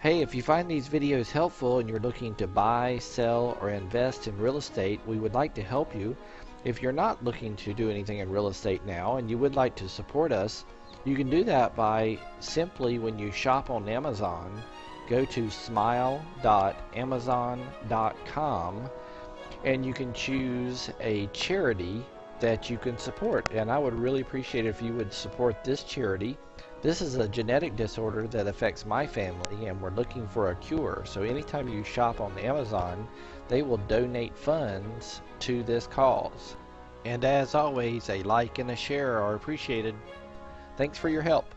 Hey, if you find these videos helpful and you're looking to buy, sell, or invest in real estate, we would like to help you. If you're not looking to do anything in real estate now and you would like to support us, you can do that by simply when you shop on Amazon, go to smile.amazon.com and you can choose a charity that you can support. And I would really appreciate it if you would support this charity. This is a genetic disorder that affects my family and we're looking for a cure. So anytime you shop on Amazon, they will donate funds to this cause. And as always, a like and a share are appreciated. Thanks for your help.